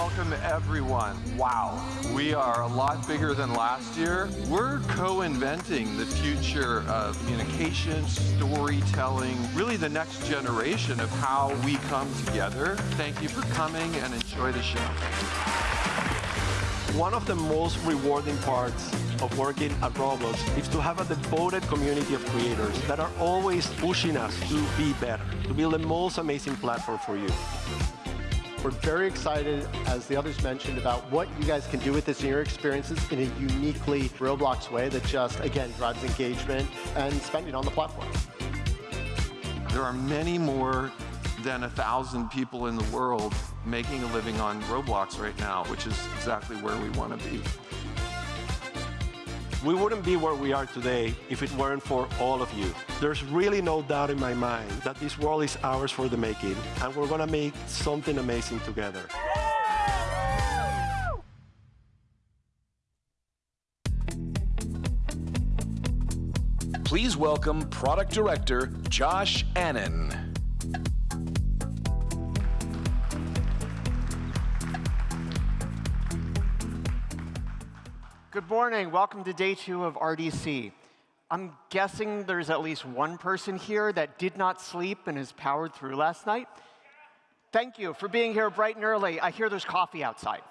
welcome everyone. Wow, we are a lot bigger than last year. We're co-inventing the future of communication, storytelling, really the next generation of how we come together. Thank you for coming and enjoy the show. One of the most rewarding parts of working at Roblox is to have a devoted community of creators that are always pushing us to be better, to build the most amazing platform for you. We're very excited, as the others mentioned, about what you guys can do with this in your experiences in a uniquely Roblox way that just, again, drives engagement and spending on the platform. There are many more than a thousand people in the world making a living on Roblox right now, which is exactly where we want to be. We wouldn't be where we are today if it weren't for all of you. There's really no doubt in my mind that this world is ours for the making, and we're to make something amazing together. Please welcome Product Director Josh Anon. Good morning. Welcome to day two of RDC. I'm guessing there's at least one person here that did not sleep and has powered through last night. Thank you for being here bright and early. I hear there's coffee outside.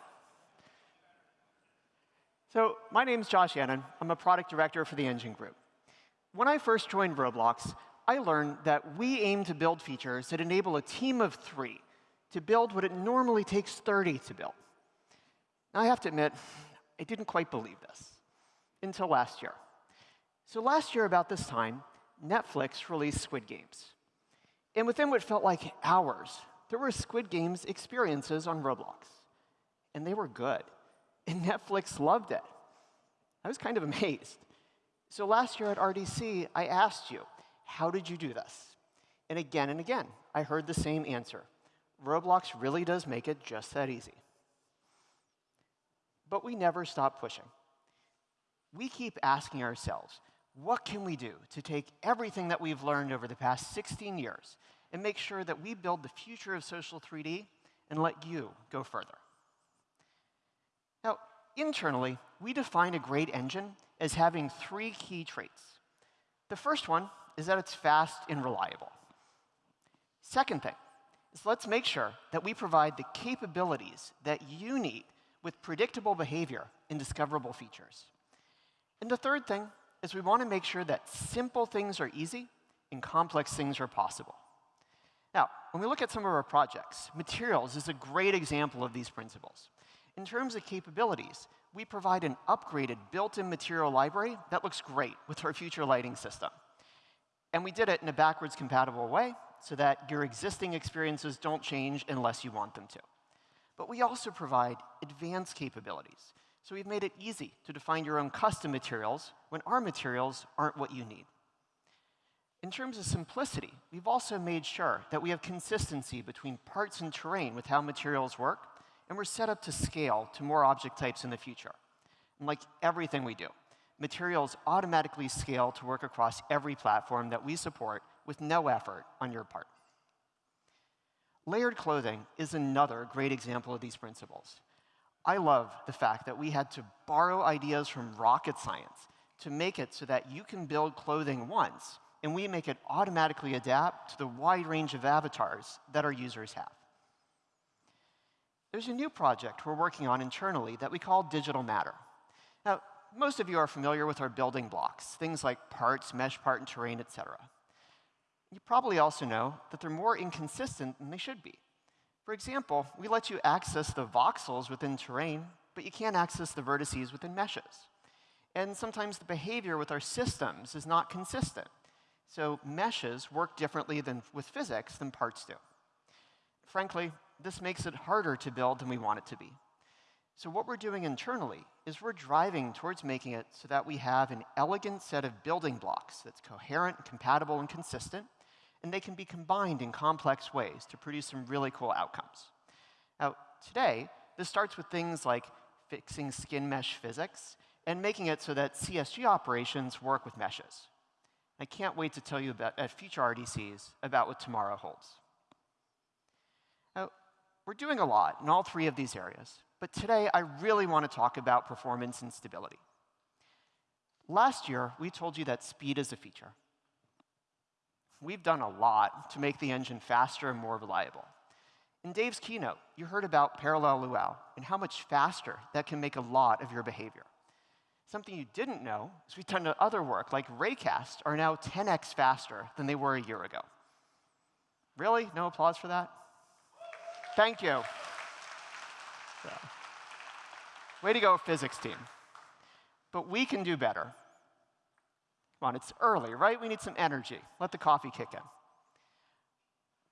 So my name is Josh Anon. I'm a product director for the Engine Group. When I first joined Roblox, I learned that we aim to build features that enable a team of three to build what it normally takes 30 to build. Now, I have to admit, I didn't quite believe this until last year. So last year, about this time, Netflix released Squid Games. And within what felt like hours, there were Squid Games experiences on Roblox. And they were good. And Netflix loved it. I was kind of amazed. So last year at RDC, I asked you, how did you do this? And again and again, I heard the same answer. Roblox really does make it just that easy but we never stop pushing. We keep asking ourselves, what can we do to take everything that we've learned over the past 16 years and make sure that we build the future of social 3D and let you go further? Now, internally, we define a great engine as having three key traits. The first one is that it's fast and reliable. Second thing is let's make sure that we provide the capabilities that you need with predictable behavior and discoverable features. And the third thing is we want to make sure that simple things are easy and complex things are possible. Now, when we look at some of our projects, materials is a great example of these principles. In terms of capabilities, we provide an upgraded built-in material library that looks great with our future lighting system. And we did it in a backwards compatible way so that your existing experiences don't change unless you want them to. But we also provide advanced capabilities. So we've made it easy to define your own custom materials when our materials aren't what you need. In terms of simplicity, we've also made sure that we have consistency between parts and terrain with how materials work, and we're set up to scale to more object types in the future. And like everything we do, materials automatically scale to work across every platform that we support with no effort on your part. Layered clothing is another great example of these principles. I love the fact that we had to borrow ideas from rocket science to make it so that you can build clothing once, and we make it automatically adapt to the wide range of avatars that our users have. There's a new project we're working on internally that we call Digital Matter. Now, most of you are familiar with our building blocks, things like parts, mesh part, and terrain, et cetera. You probably also know that they're more inconsistent than they should be. For example, we let you access the voxels within terrain, but you can't access the vertices within meshes. And sometimes the behavior with our systems is not consistent. So meshes work differently than with physics than parts do. Frankly, this makes it harder to build than we want it to be. So what we're doing internally is we're driving towards making it so that we have an elegant set of building blocks that's coherent, compatible, and consistent, and they can be combined in complex ways to produce some really cool outcomes. Now, today, this starts with things like fixing skin mesh physics and making it so that CSG operations work with meshes. I can't wait to tell you about, at future RDCs about what tomorrow holds. Now, We're doing a lot in all three of these areas, but today I really want to talk about performance and stability. Last year, we told you that speed is a feature. We've done a lot to make the engine faster and more reliable. In Dave's keynote, you heard about parallel luau and how much faster that can make a lot of your behavior. Something you didn't know is we've done other work, like Raycast, are now 10x faster than they were a year ago. Really? No applause for that? Thank you. So. Way to go, physics team. But we can do better. Come on, it's early, right? We need some energy. Let the coffee kick in.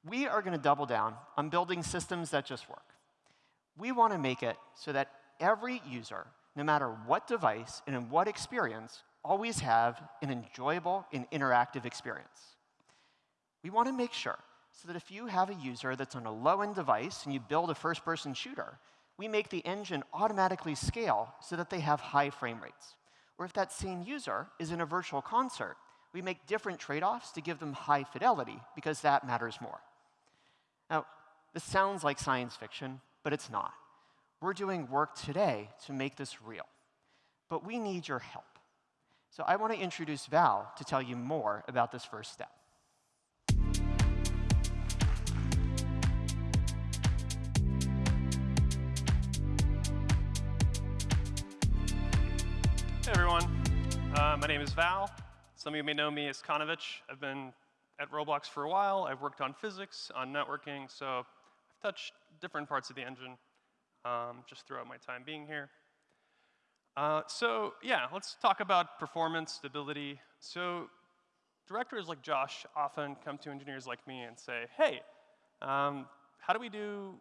We are going to double down on building systems that just work. We want to make it so that every user, no matter what device and in what experience, always have an enjoyable and interactive experience. We want to make sure so that if you have a user that's on a low-end device and you build a first-person shooter, we make the engine automatically scale so that they have high frame rates. Or if that same user is in a virtual concert, we make different trade-offs to give them high fidelity because that matters more. Now, this sounds like science fiction, but it's not. We're doing work today to make this real. But we need your help. So I want to introduce Val to tell you more about this first step. Hey everyone, uh, my name is Val. Some of you may know me as Kanovich. I've been at Roblox for a while. I've worked on physics, on networking, so I've touched different parts of the engine um, just throughout my time being here. Uh, so yeah, let's talk about performance, stability. So directors like Josh often come to engineers like me and say, hey, um, how do we do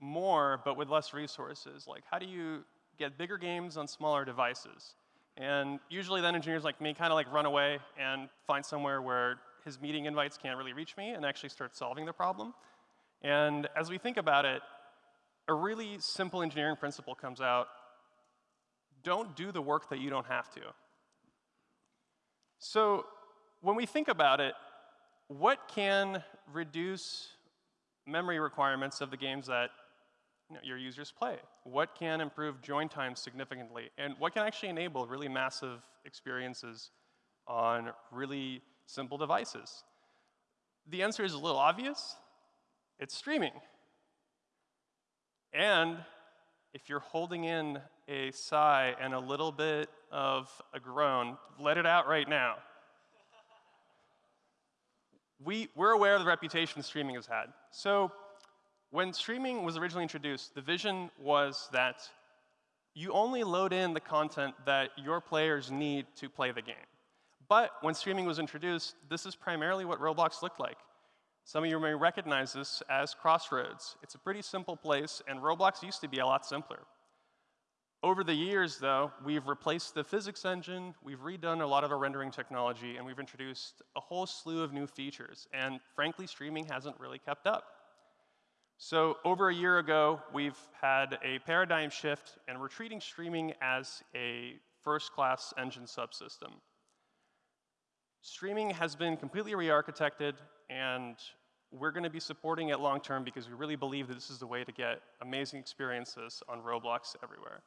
more but with less resources? Like, how do you get bigger games on smaller devices? And usually then engineers like me kind of like run away and find somewhere where his meeting invites can't really reach me and actually start solving the problem. And as we think about it, a really simple engineering principle comes out. Don't do the work that you don't have to. So when we think about it, what can reduce memory requirements of the games that know, your users play? What can improve join times significantly? And what can actually enable really massive experiences on really simple devices? The answer is a little obvious. It's streaming. And if you're holding in a sigh and a little bit of a groan, let it out right now. we, we're aware of the reputation streaming has had. So when streaming was originally introduced, the vision was that you only load in the content that your players need to play the game. But when streaming was introduced, this is primarily what Roblox looked like. Some of you may recognize this as Crossroads. It's a pretty simple place, and Roblox used to be a lot simpler. Over the years, though, we've replaced the physics engine, we've redone a lot of our rendering technology, and we've introduced a whole slew of new features. And frankly, streaming hasn't really kept up. So over a year ago, we've had a paradigm shift, and we're treating streaming as a first-class engine subsystem. Streaming has been completely re-architected, and we're going to be supporting it long term because we really believe that this is the way to get amazing experiences on Roblox everywhere.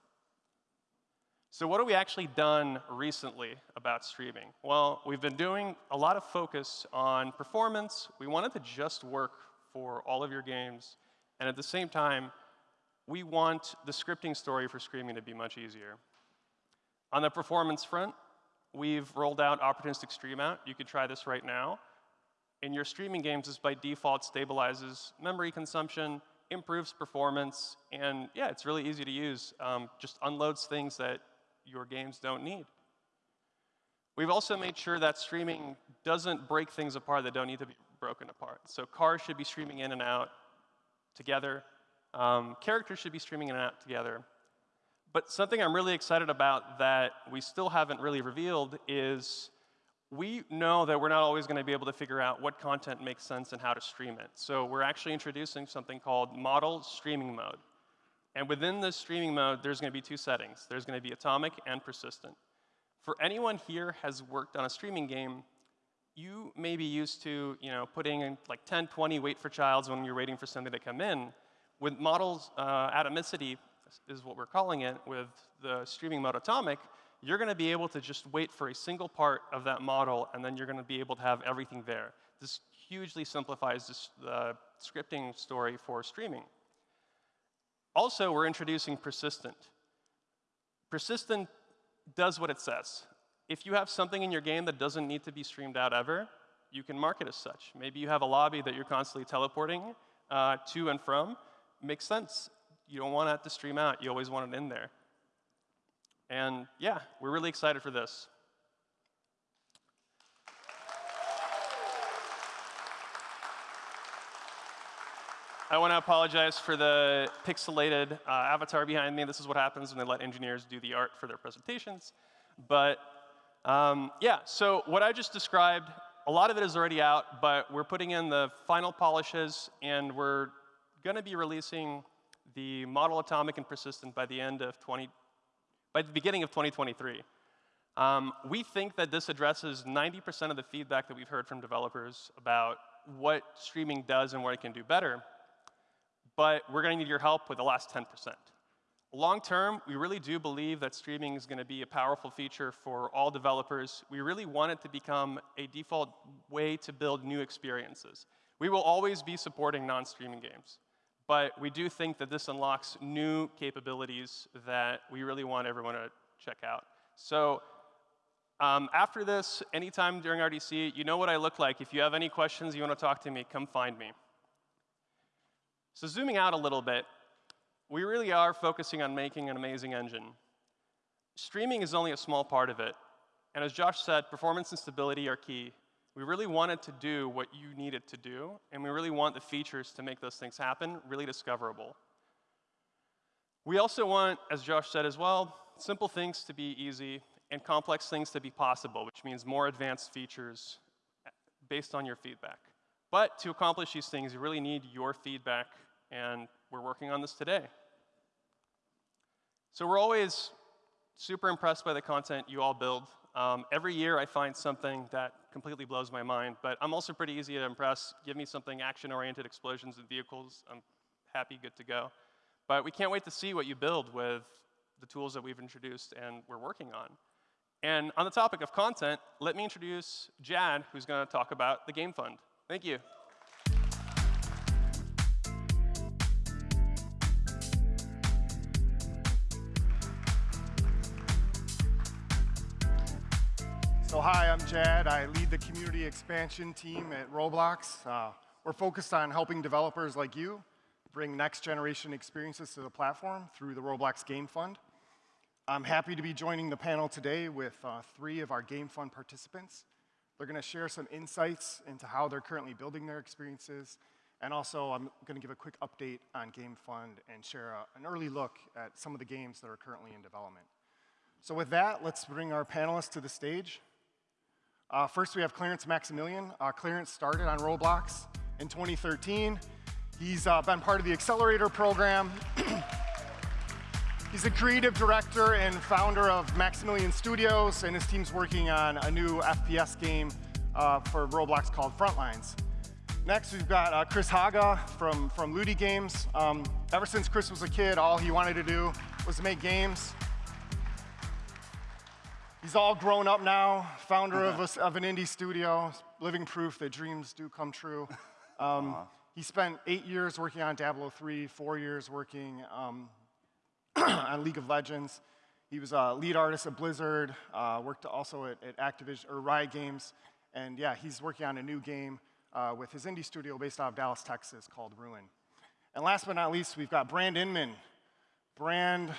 So what have we actually done recently about streaming? Well, we've been doing a lot of focus on performance. We wanted to just work for all of your games. And at the same time, we want the scripting story for streaming to be much easier. On the performance front, we've rolled out opportunistic stream out. You can try this right now. In your streaming games, this by default stabilizes memory consumption, improves performance, and yeah, it's really easy to use. Um, just unloads things that your games don't need. We've also made sure that streaming doesn't break things apart that don't need to be broken apart. So cars should be streaming in and out together. Um, characters should be streaming in and out together. But something I'm really excited about that we still haven't really revealed is we know that we're not always going to be able to figure out what content makes sense and how to stream it. So we're actually introducing something called model streaming mode. And within this streaming mode, there's going to be two settings. There's going to be atomic and persistent. For anyone here has worked on a streaming game, you may be used to you know, putting in like 10, 20 wait for childs when you're waiting for something to come in. with models, uh, atomicity is what we're calling it, with the streaming mode atomic, you're going to be able to just wait for a single part of that model, and then you're going to be able to have everything there. This hugely simplifies this, the scripting story for streaming. Also, we're introducing persistent. Persistent does what it says. If you have something in your game that doesn't need to be streamed out ever, you can mark it as such. Maybe you have a lobby that you're constantly teleporting uh, to and from. Makes sense. You don't want that to stream out. You always want it in there. And yeah, we're really excited for this. I want to apologize for the pixelated uh, avatar behind me. This is what happens when they let engineers do the art for their presentations. But um, yeah, so what I just described, a lot of it is already out, but we're putting in the final polishes, and we're going to be releasing the model atomic and persistent by the end of 20, by the beginning of 2023. Um, we think that this addresses 90% of the feedback that we've heard from developers about what streaming does and what it can do better but we're going to need your help with the last 10%. Long term, we really do believe that streaming is going to be a powerful feature for all developers. We really want it to become a default way to build new experiences. We will always be supporting non-streaming games, but we do think that this unlocks new capabilities that we really want everyone to check out. So um, after this, anytime during RDC, you know what I look like. If you have any questions, you want to talk to me, come find me. So zooming out a little bit, we really are focusing on making an amazing engine. Streaming is only a small part of it. And as Josh said, performance and stability are key. We really wanted to do what you need it to do, and we really want the features to make those things happen really discoverable. We also want, as Josh said as well, simple things to be easy and complex things to be possible, which means more advanced features based on your feedback. But to accomplish these things, you really need your feedback, and we're working on this today. So we're always super impressed by the content you all build. Um, every year I find something that completely blows my mind, but I'm also pretty easy to impress. Give me something action-oriented explosions and vehicles, I'm happy, good to go. But we can't wait to see what you build with the tools that we've introduced and we're working on. And on the topic of content, let me introduce Jad, who's going to talk about the Game Fund. Thank you. Hi, I'm Jad. I lead the community expansion team at Roblox. Uh, we're focused on helping developers like you bring next generation experiences to the platform through the Roblox Game Fund. I'm happy to be joining the panel today with uh, three of our Game Fund participants. They're going to share some insights into how they're currently building their experiences. And also, I'm going to give a quick update on Game Fund and share a, an early look at some of the games that are currently in development. So with that, let's bring our panelists to the stage. Uh, first, we have Clarence Maximilian. Uh, Clarence started on Roblox in 2013. He's uh, been part of the Accelerator program. He's the creative director and founder of Maximilian Studios, and his team's working on a new FPS game uh, for Roblox called Frontlines. Next, we've got uh, Chris Haga from, from Ludi Games. Um, ever since Chris was a kid, all he wanted to do was make games. He's all grown up now, founder of, a, of, an indie studio, living proof that dreams do come true. Um, he spent eight years working on Diablo 3, four years working um, on League of Legends. He was a lead artist at Blizzard, uh, worked also at, at, Activision or Riot Games, and yeah, he's working on a new game uh, with his indie studio based out of Dallas, Texas, called Ruin. And last but not least, we've got Brand Inman. Brand.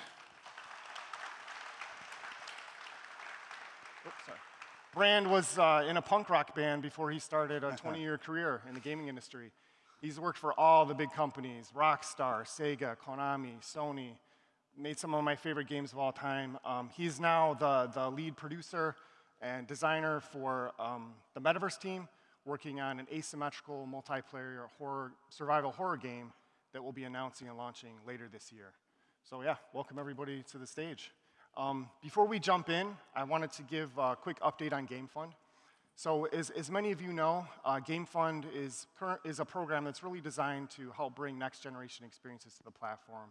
Brand was uh, in a punk rock band before he started a 20-year career in the gaming industry. He's worked for all the big companies, Rockstar, Sega, Konami, Sony, made some of my favorite games of all time. Um, he's now the, the lead producer and designer for um, the Metaverse team, working on an asymmetrical multiplayer horror, survival horror game that we'll be announcing and launching later this year. So yeah, welcome everybody to the stage. Um, before we jump in, I wanted to give a quick update on Game Fund. So as, as many of you know, uh, Game Fund is, is a program that's really designed to help bring next generation experiences to the platform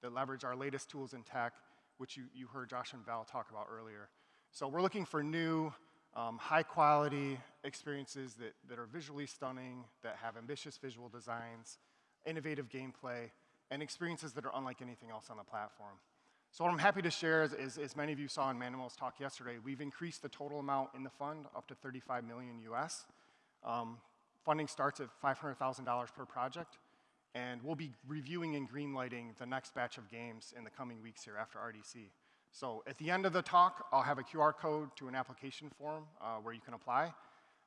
that leverage our latest tools and tech, which you, you heard Josh and Val talk about earlier. So we're looking for new, um, high quality experiences that, that are visually stunning, that have ambitious visual designs, innovative gameplay, and experiences that are unlike anything else on the platform. So what I'm happy to share is, is, as many of you saw in Manuel's talk yesterday, we've increased the total amount in the fund up to 35 million US. Um, funding starts at $500,000 per project, and we'll be reviewing and greenlighting the next batch of games in the coming weeks here after RDC. So at the end of the talk, I'll have a QR code to an application form uh, where you can apply.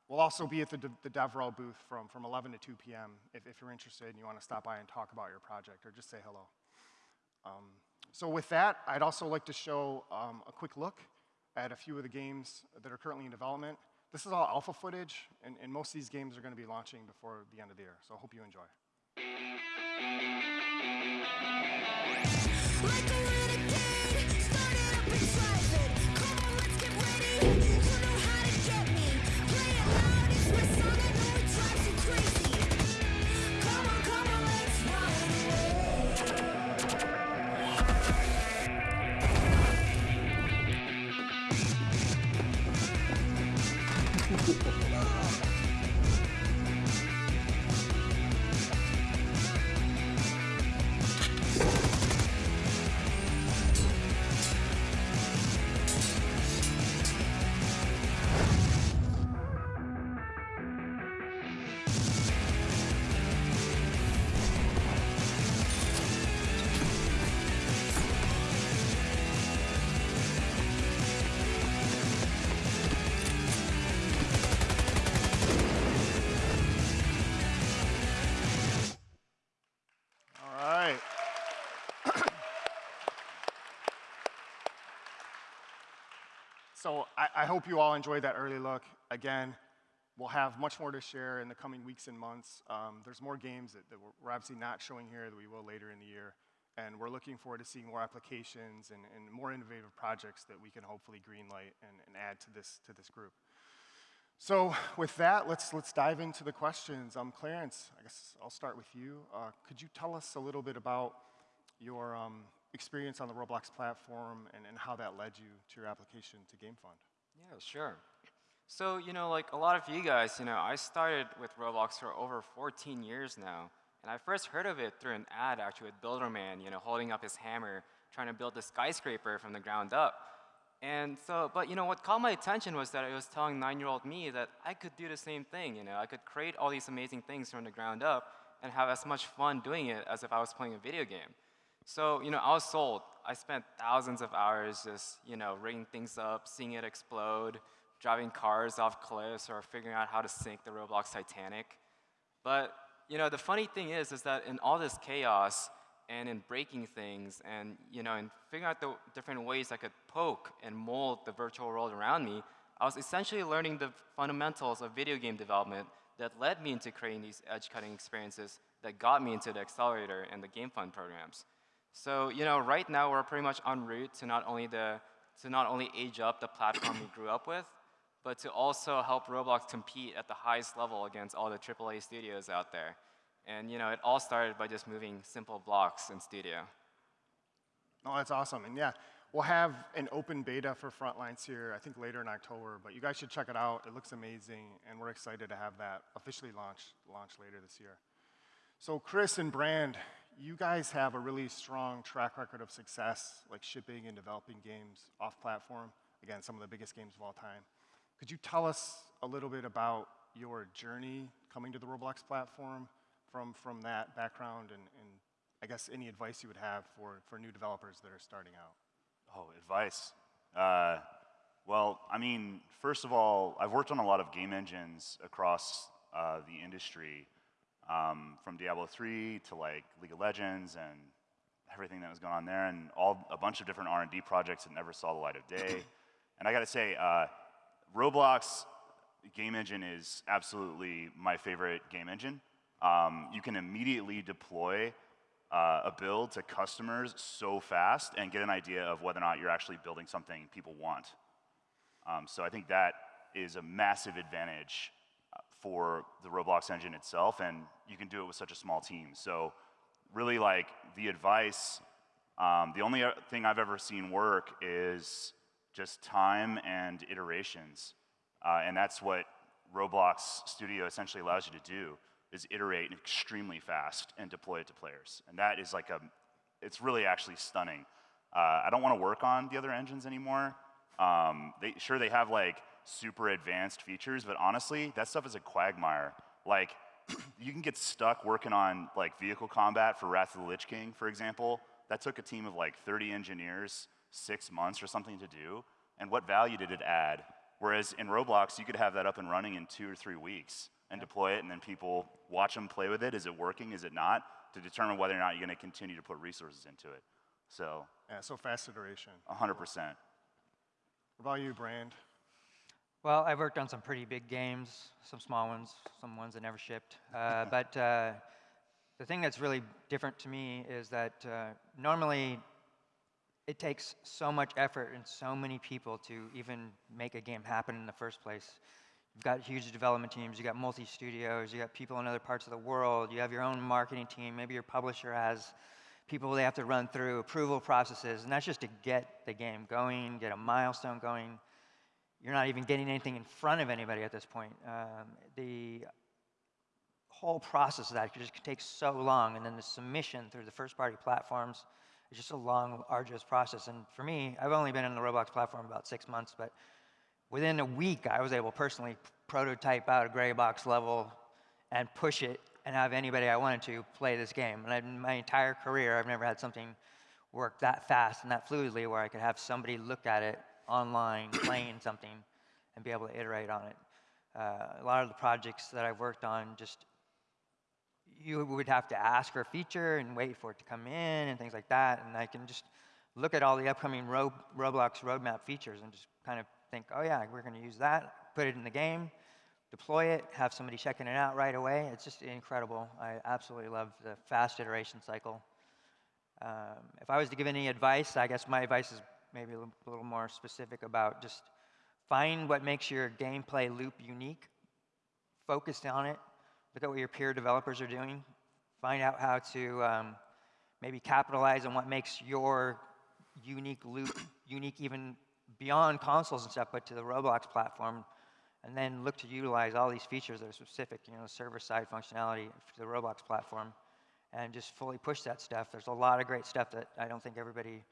We'll also be at the, the DevRel booth from, from 11 to 2 p.m. If, if you're interested and you want to stop by and talk about your project or just say hello. Um, so with that, I'd also like to show um, a quick look at a few of the games that are currently in development. This is all alpha footage, and, and most of these games are going to be launching before the end of the year. So I hope you enjoy. All so I, I hope you all enjoyed that early look. Again, we'll have much more to share in the coming weeks and months. Um, there's more games that, that we're obviously not showing here that we will later in the year. And we're looking forward to seeing more applications and, and more innovative projects that we can hopefully greenlight and, and add to this, to this group. So with that, let's, let's dive into the questions. Um, Clarence, I guess I'll start with you. Uh, could you tell us a little bit about your um, experience on the Roblox platform and, and how that led you to your application to GameFund? Yeah, sure. So, you know, like a lot of you guys, you know, I started with Roblox for over 14 years now. And I first heard of it through an ad actually with Builderman, you know, holding up his hammer, trying to build a skyscraper from the ground up. And so, but you know, what caught my attention was that it was telling nine-year-old me that I could do the same thing, you know, I could create all these amazing things from the ground up and have as much fun doing it as if I was playing a video game. So, you know, I was sold. I spent thousands of hours just, you know, rigging things up, seeing it explode, driving cars off cliffs, or figuring out how to sink the Roblox Titanic. But, you know, the funny thing is, is that in all this chaos, and in breaking things and you know in figuring out the different ways I could poke and mold the virtual world around me, I was essentially learning the fundamentals of video game development that led me into creating these edge-cutting experiences that got me into the accelerator and the game fund programs. So you know, right now we're pretty much en route to not only the to not only age up the platform we grew up with, but to also help Roblox compete at the highest level against all the AAA studios out there. And you know, it all started by just moving simple blocks in Studio. Oh, that's awesome. And yeah, we'll have an open beta for Frontlines here, I think later in October, but you guys should check it out. It looks amazing, and we're excited to have that officially launch, launch later this year. So Chris and Brand, you guys have a really strong track record of success, like shipping and developing games off platform. Again, some of the biggest games of all time. Could you tell us a little bit about your journey coming to the Roblox platform from, from that background and, and I guess any advice you would have for, for new developers that are starting out? Oh, advice. Uh, well, I mean, first of all, I've worked on a lot of game engines across uh, the industry, um, from Diablo 3 to like League of Legends and everything that was going on there, and all a bunch of different R&D projects that never saw the light of day. and I got to say, uh, Roblox game engine is absolutely my favorite game engine. Um, you can immediately deploy uh, a build to customers so fast and get an idea of whether or not you're actually building something people want. Um, so I think that is a massive advantage for the Roblox engine itself, and you can do it with such a small team. So really like the advice, um, the only thing I've ever seen work is just time and iterations. Uh, and that's what Roblox Studio essentially allows you to do is iterate extremely fast and deploy it to players. And that is like a, it's really actually stunning. Uh, I don't want to work on the other engines anymore. Um, they, sure, they have like super advanced features, but honestly, that stuff is a quagmire. Like, you can get stuck working on like vehicle combat for Wrath of the Lich King, for example. That took a team of like 30 engineers six months or something to do. And what value did it add? Whereas in Roblox, you could have that up and running in two or three weeks and deploy it, and then people watch them play with it. Is it working? Is it not? To determine whether or not you're going to continue to put resources into it. So. Yeah, so fast iteration. 100%. What about you, Brand? Well, I've worked on some pretty big games, some small ones, some ones that never shipped. Uh, but uh, the thing that's really different to me is that uh, normally it takes so much effort and so many people to even make a game happen in the first place. You've got huge development teams, you've got multi-studios, you've got people in other parts of the world, you have your own marketing team, maybe your publisher has people they have to run through, approval processes, and that's just to get the game going, get a milestone going. You're not even getting anything in front of anybody at this point. Um, the whole process of that just takes so long, and then the submission through the first-party platforms, is just a long, arduous process. And for me, I've only been on the Roblox platform about six months, but within a week, I was able personally prototype out a gray box level and push it and have anybody I wanted to play this game. And in my entire career, I've never had something work that fast and that fluidly where I could have somebody look at it online playing something and be able to iterate on it. Uh, a lot of the projects that I've worked on just you would have to ask for a feature and wait for it to come in and things like that. And I can just look at all the upcoming Ro Roblox roadmap features and just kind of think, oh yeah, we're going to use that, put it in the game, deploy it, have somebody checking it out right away. It's just incredible. I absolutely love the fast iteration cycle. Um, if I was to give any advice, I guess my advice is maybe a little more specific about just find what makes your gameplay loop unique, focus on it, look at what your peer developers are doing, find out how to um, maybe capitalize on what makes your unique loop unique even beyond consoles and stuff, but to the Roblox platform, and then look to utilize all these features that are specific, you know, server-side functionality to the Roblox platform, and just fully push that stuff. There's a lot of great stuff that I don't think everybody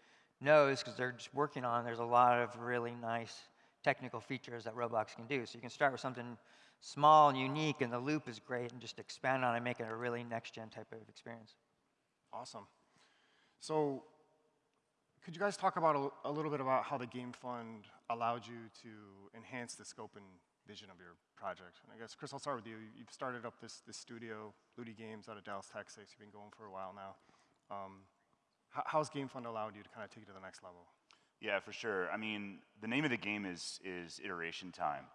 knows because they're just working on. There's a lot of really nice technical features that Roblox can do. So you can start with something small and unique, and the loop is great, and just expand on it and make it a really next-gen type of experience. Awesome. So could you guys talk about a, a, little bit about how the Game Fund allowed you to enhance the scope and vision of your project? And I guess, Chris, I'll start with you. You've started up this, this studio, Ludi Games, out of Dallas, Texas. You've been going for a while now. Um, how's Game Fund allowed you to kind of take it to the next level? Yeah, for sure. I mean, the name of the game is, is iteration time.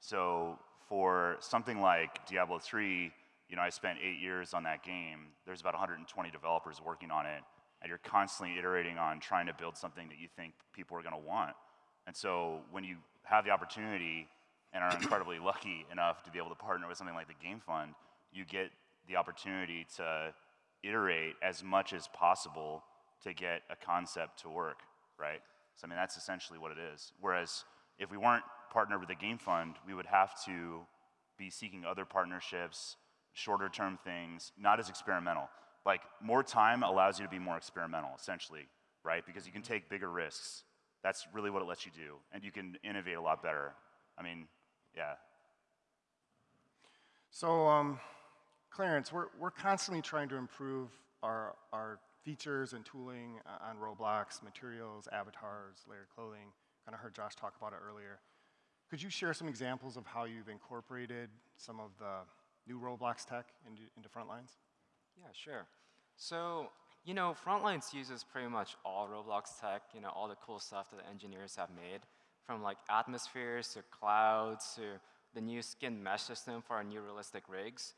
So for something like Diablo 3, you know, I spent eight years on that game. There's about 120 developers working on it, and you're constantly iterating on trying to build something that you think people are going to want. And so when you have the opportunity and are incredibly lucky enough to be able to partner with something like the Game Fund, you get the opportunity to iterate as much as possible to get a concept to work, right? So I mean, that's essentially what it is. Whereas if we weren't partnered with the Game Fund, we would have to be seeking other partnerships, shorter term things, not as experimental. Like more time allows you to be more experimental, essentially, right? Because you can take bigger risks. That's really what it lets you do. And you can innovate a lot better. I mean, yeah. So, um, Clarence, we're, we're constantly trying to improve our, our features and tooling uh, on Roblox, materials, avatars, layered clothing. Kind of heard Josh talk about it earlier. Could you share some examples of how you've incorporated some of the new Roblox tech into, into Frontlines? Yeah, sure. So, you know, Frontlines uses pretty much all Roblox tech, you know, all the cool stuff that the engineers have made, from like atmospheres to clouds to the new skin mesh system for our new realistic rigs.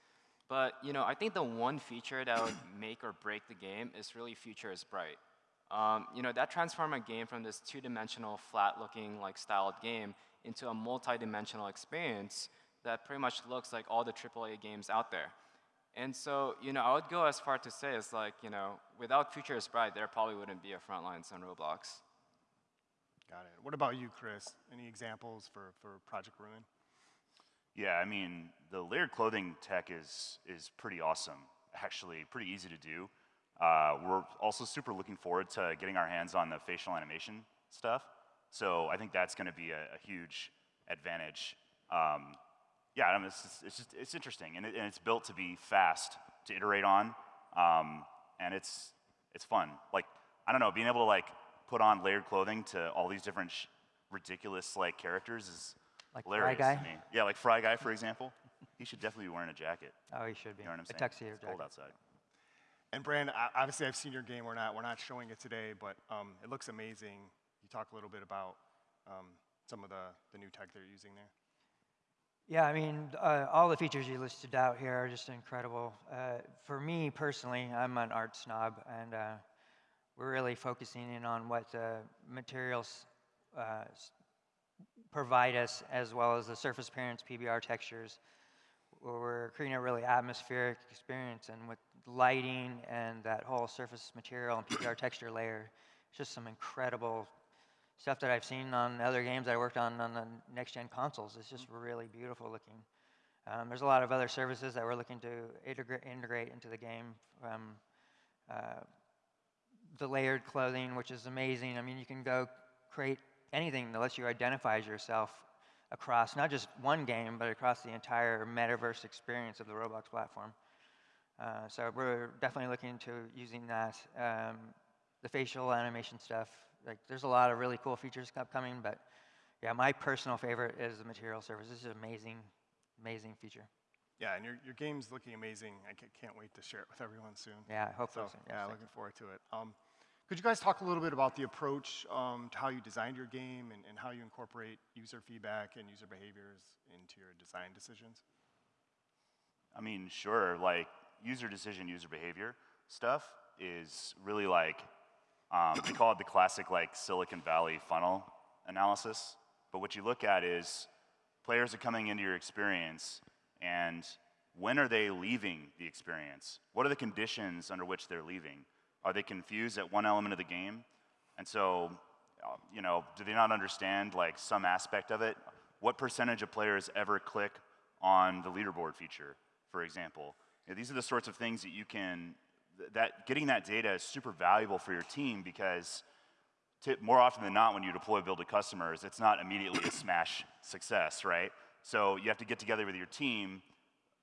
But, you know, I think the one feature that would make or break the game is really Future is Bright. Um, you know, that transformed a game from this two-dimensional, flat-looking, like styled game into a multi-dimensional experience that pretty much looks like all the AAA games out there. And so, you know, I would go as far to say it's like, you know, without Future is Bright, there probably wouldn't be a Frontlines on Roblox. Got it. What about you, Chris? Any examples for, for Project Ruin? Yeah, I mean, the layered clothing tech is, is pretty awesome, actually, pretty easy to do. Uh, we're also super looking forward to getting our hands on the facial animation stuff. So I think that's going to be a, a, huge advantage. Um, yeah, I mean, it's, it's, just, it's interesting, and, it, and, it's built to be fast to iterate on, um, and it's, it's fun. Like, I don't know, being able to like put on layered clothing to all these different ridiculous like characters is like hilarious Fry Guy? to me. Yeah, like Fry Guy, for example. he should definitely be wearing a jacket. Oh, he should be. You know what I'm saying? A tuxedo it's jacket. cold outside. And Brand, obviously I've seen your game. We're not, we're not showing it today, but um, it looks amazing. You talk a little bit about um, some of the, the new tech they're using there. Yeah, I mean, uh, all the features you listed out here are just incredible. Uh, for me personally, I'm an art snob, and uh, we're really focusing in on what the materials uh, provide us, as well as the surface appearance PBR textures. We're creating a really atmospheric experience, and with lighting and that whole surface material and PBR texture layer, it's just some incredible stuff that I've seen on other games that I worked on on the next-gen consoles. It's just really beautiful looking. Um, there's a lot of other services that we're looking to integra integrate into the game. Uh, the layered clothing, which is amazing. I mean, you can go create anything that lets you identify as yourself across not just one game, but across the entire metaverse experience of the Roblox platform. Uh, so we're definitely looking into using that. Um, the facial animation stuff, like there's a lot of really cool features upcoming, but yeah, my personal favorite is the material service. This is an amazing, amazing feature. Yeah, and your, your game's looking amazing. I can't wait to share it with everyone soon. Yeah, hopefully. So, soon. yeah, looking forward to it. Um, could you guys talk a little bit about the approach um, to how you designed your game and, and how you incorporate user feedback and user behaviors into your design decisions? I mean, sure. Like user decision, user behavior stuff is really like um, they call it the classic like Silicon Valley funnel analysis. But what you look at is players are coming into your experience and when are they leaving the experience? What are the conditions under which they're leaving? Are they confused at one element of the game? And so, uh, you know, do they not understand like some aspect of it? What percentage of players ever click on the leaderboard feature, for example? You know, these are the sorts of things that you can, that getting that data is super valuable for your team because more often than not when you deploy build to customers, it's not immediately a smash success, right? So you have to get together with your team,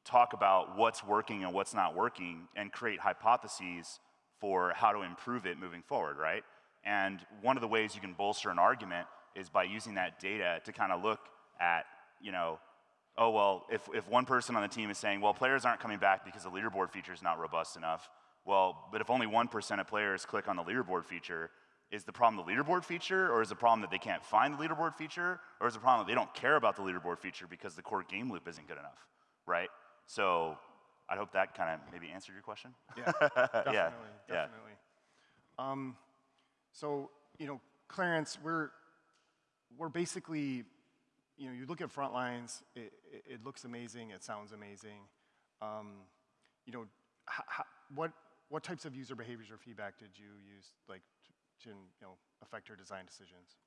talk about what's working and what's not working, and create hypotheses for how to improve it moving forward, right? And one of the ways you can bolster an argument is by using that data to kind of look at, you know, oh, well, if, if one person on the team is saying, well, players aren't coming back because the leaderboard feature is not robust enough, well, but if only 1% of players click on the leaderboard feature, is the problem the leaderboard feature, or is the problem that they can't find the leaderboard feature, or is the problem that they don't care about the leaderboard feature because the core game loop isn't good enough, right? So I hope that kind of maybe answered your question. Yeah, definitely, yeah. definitely. Yeah. Um, so, you know, Clarence, we're, we're basically, you know, you look at Frontlines, it, it, it looks amazing, it sounds amazing. Um, you know, what, what types of user behaviors or feedback did you use, like, to, you know, affect your design decisions?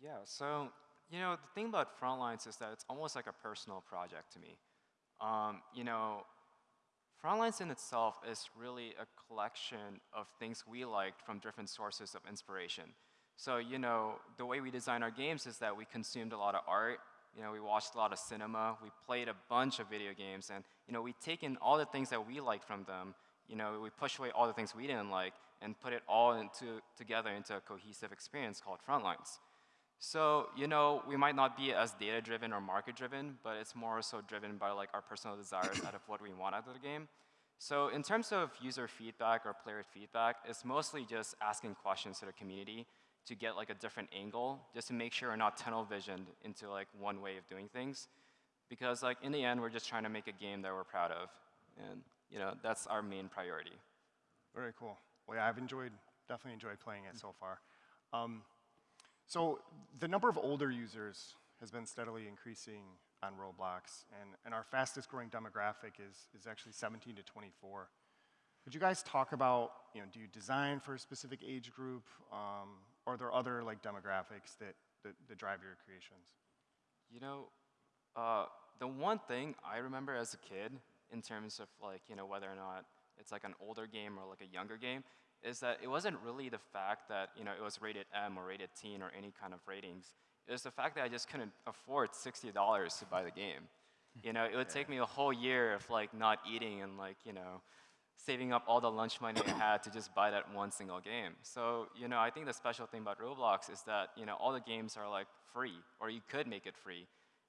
Yeah, so, you know, the thing about Frontlines is that it's almost like a personal project to me. Um, you know, Frontlines in itself is really a collection of things we liked from different sources of inspiration. So, you know, the way we design our games is that we consumed a lot of art, you know, we watched a lot of cinema, we played a bunch of video games, and, you know, we taken all the things that we liked from them, you know, we pushed away all the things we didn't like, and put it all into, together into a cohesive experience called Frontlines. So, you know, we might not be as data-driven or market-driven, but it's more so driven by like our personal desires out of what we want out of the game. So in terms of user feedback or player feedback, it's mostly just asking questions to the community to get like a different angle, just to make sure we're not tunnel visioned into like one way of doing things. Because like in the end, we're just trying to make a game that we're proud of. And you know, that's our main priority. Very cool. Well, yeah, I've enjoyed definitely enjoyed playing it so far. Um, so the number of older users has been steadily increasing on Roblox, and, and our fastest growing demographic is, is actually 17 to 24. Could you guys talk about, you know, do you design for a specific age group, um, or are there other like demographics that, that, that drive your creations? You know, uh, the one thing I remember as a kid, in terms of like, you know, whether or not it's like an older game or like a younger game, is that it wasn't really the fact that, you know, it was rated M or rated teen or any kind of ratings. It was the fact that I just couldn't afford $60 to buy the game. You know, it would take me a whole year of like not eating and like, you know, saving up all the lunch money I had to just buy that one single game. So, you know, I think the special thing about Roblox is that, you know, all the games are like free, or you could make it free.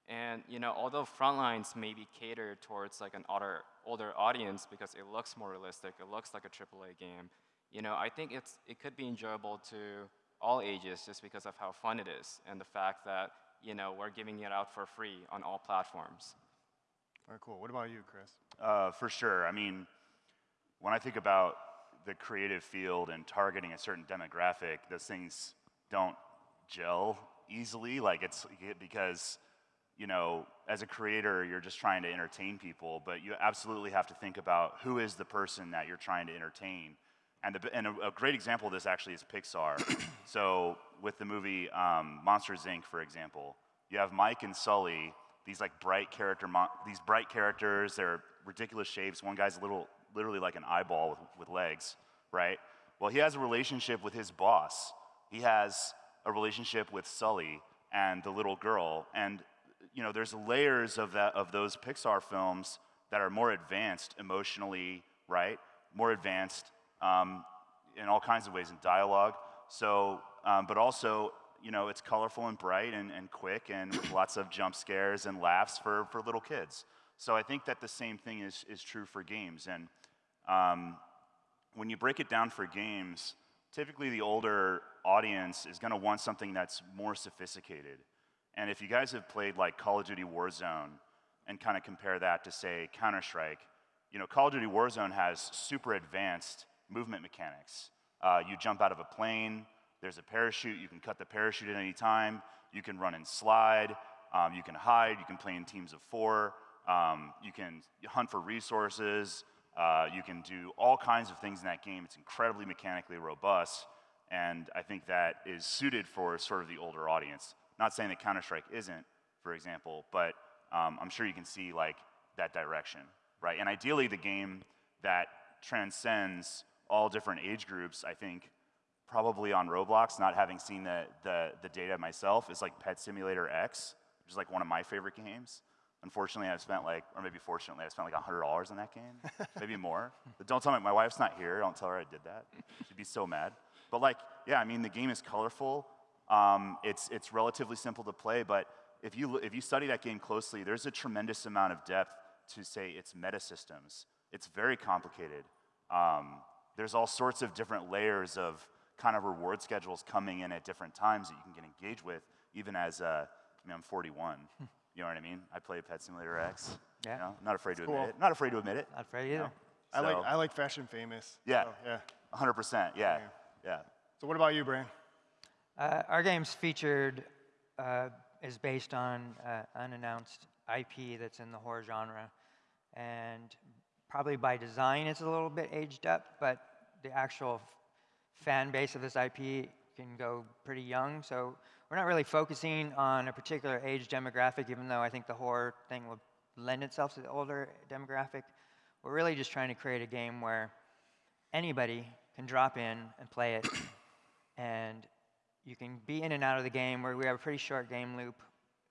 And, you know, although Frontlines may be catered towards like an older, older audience because it looks more realistic, it looks like a AAA game, you know, I think it's, it could be enjoyable to all ages just because of how fun it is and the fact that, you know, we're giving it out for free on all platforms. All right, cool. What about you, Chris? Uh, for sure. I mean, when I think about the creative field and targeting a certain demographic, those things don't gel easily. Like it's because, you know, as a creator, you're just trying to entertain people, but you absolutely have to think about who is the person that you're trying to entertain. And, the, and a, a, great example of this actually is Pixar. so with the movie um, Monsters Inc., for example, you have Mike and Sully, these like bright character, these bright characters. They're ridiculous shapes. One guy's a little literally like an eyeball with, with legs, right? Well, he has a relationship with his boss. He has a relationship with Sully and the little girl. And, you know, there's layers of, that, of those Pixar films that are more advanced emotionally, right? More advanced um, in all kinds of ways in dialogue. So, um, but also, you know, it's colorful and bright and, and quick and with lots of jump scares and laughs for, for little kids. So I think that the same thing is, is true for games. And um, when you break it down for games, typically the older audience is going to want something that's more sophisticated. And if you guys have played like Call of Duty Warzone and kind of compare that to say Counter-Strike, you know, Call of Duty Warzone has super advanced movement mechanics. Uh, you jump out of a plane, there's a parachute, you can cut the parachute at any time, you can run and slide, um, you can hide, you can play in teams of four. Um, you can hunt for resources. Uh, you can do all kinds of things in that game. It's incredibly mechanically robust. And I think that is suited for sort of the older audience. Not saying that Counter-Strike isn't, for example, but um, I'm sure you can see like that direction, right? And ideally, the game that transcends all different age groups, I think, probably on Roblox, not having seen the, the, the data myself, is like Pet Simulator X, which is like one of my favorite games. Unfortunately, I've spent like, or maybe fortunately, I spent like $100 on that game, maybe more. But don't tell me, my wife's not here. Don't tell her I did that. She'd be so mad. But like, yeah, I mean, the game is colorful. Um, it's, it's relatively simple to play, but if you, if you study that game closely, there's a tremendous amount of depth to say its meta systems. It's very complicated. Um, there's all sorts of different layers of kind of reward schedules coming in at different times that you can get engaged with, even as, uh, I mean, I'm 41. You know what I mean? I play Pet Simulator X. Yeah. You know, not afraid to cool. admit it. Not afraid to admit it. Not afraid either. You know? I like I like Fashion Famous. Yeah. So, yeah. 100%. Yeah. yeah. yeah. So what about you, Brian? Uh, our game's featured uh, is based on uh, unannounced IP that's in the horror genre, and probably by design it's a little bit aged up, but the actual fan base of this IP can go pretty young. So we're not really focusing on a particular age demographic, even though I think the horror thing will lend itself to the older demographic. We're really just trying to create a game where anybody can drop in and play it, and you can be in and out of the game where we have a pretty short game loop.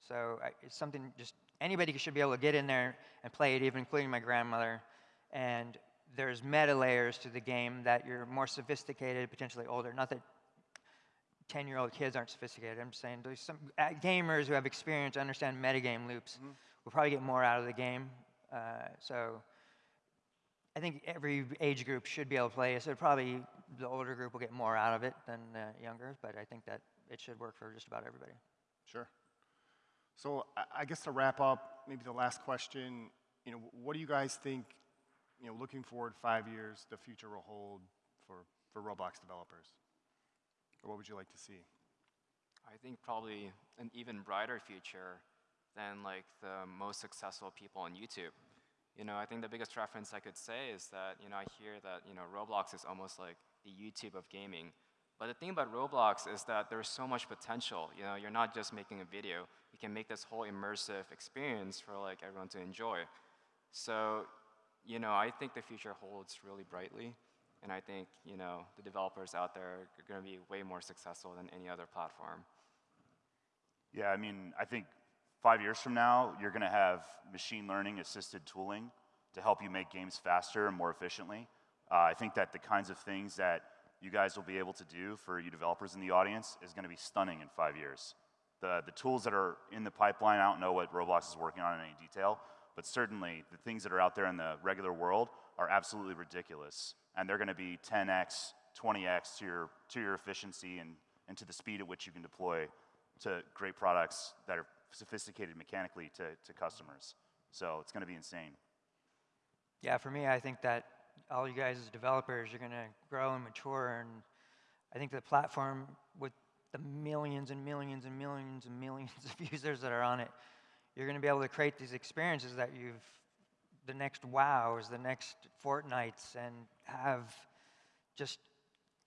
So it's something just anybody should be able to get in there and play it, even including my grandmother. And there's meta layers to the game that you're more sophisticated, potentially older. Not that 10 year old kids aren't sophisticated. I'm just saying there's some uh, gamers who have experience, understand metagame loops, mm -hmm. will probably get more out of the game. Uh, so I think every age group should be able to play. So probably the older group will get more out of it than the younger, but I think that it should work for just about everybody. Sure. So I guess to wrap up, maybe the last question, you know, what do you guys think, you know, looking forward five years, the future will hold for, for Roblox developers? Or what would you like to see? I think probably an even brighter future than like the most successful people on YouTube. You know, I think the biggest reference I could say is that, you know, I hear that, you know, Roblox is almost like the YouTube of gaming. But the thing about Roblox is that there's so much potential. You know, you're not just making a video. You can make this whole immersive experience for like everyone to enjoy. So, you know, I think the future holds really brightly. And I think, you know, the developers out there are going to be way more successful than any other platform. Yeah, I mean, I think five years from now, you're going to have machine learning assisted tooling to help you make games faster and more efficiently. Uh, I think that the kinds of things that you guys will be able to do for you developers in the audience is going to be stunning in five years. The, the tools that are in the pipeline, I don't know what Roblox is working on in any detail, but certainly the things that are out there in the regular world are absolutely ridiculous. And they're going to be 10x, 20x to your, to your efficiency and, and to the speed at which you can deploy to great products that are sophisticated mechanically to, to customers. So it's going to be insane. Yeah, for me, I think that all you guys as developers you're going to grow and mature, and I think the platform with the millions and millions and millions and millions of users that are on it, you're going to be able to create these experiences that you've, the next WoWs, the next Fortnites, and have just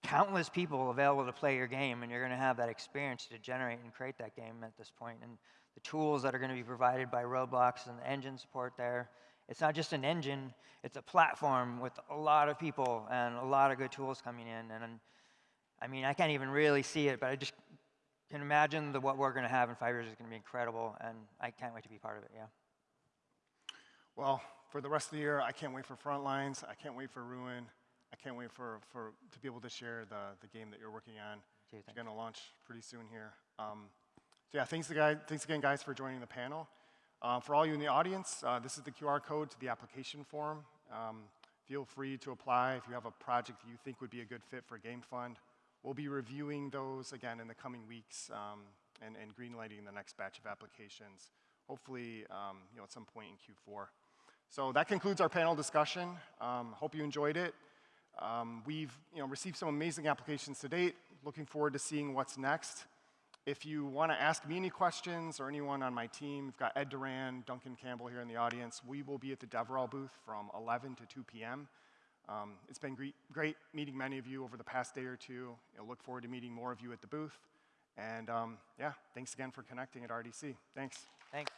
countless people available to play your game, and you're going to have that experience to generate and create that game at this point. And the tools that are going to be provided by Roblox and the engine support there, it's not just an engine, it's a platform with a lot of people and a lot of good tools coming in. And I mean, I can't even really see it, but I just can imagine that what we're going to have in five years is going to be incredible, and I can't wait to be part of it, yeah. Well, for the rest of the year, I can't wait for Frontlines. I can't wait for Ruin. I can't wait for, for to be able to share the, the game that you're working on. It's going to launch pretty soon here. Um, so yeah, thanks, guys, thanks again, guys, for joining the panel. Uh, for all you in the audience, uh, this is the QR code to the application form. Um, feel free to apply if you have a project you think would be a good fit for Game Fund. We'll be reviewing those again in the coming weeks um, and, and greenlighting the next batch of applications, hopefully um, you know, at some point in Q4. So that concludes our panel discussion. Um, hope you enjoyed it. Um, we've you know, received some amazing applications to date. Looking forward to seeing what's next. If you want to ask me any questions or anyone on my team, we've got Ed Duran, Duncan Campbell here in the audience. We will be at the DevRel booth from 11 to 2 p.m. Um, it's been great, great, meeting many of you over the past day or two. I look forward to meeting more of you at the booth. And um, yeah, thanks again for connecting at RDC. Thanks. Thanks.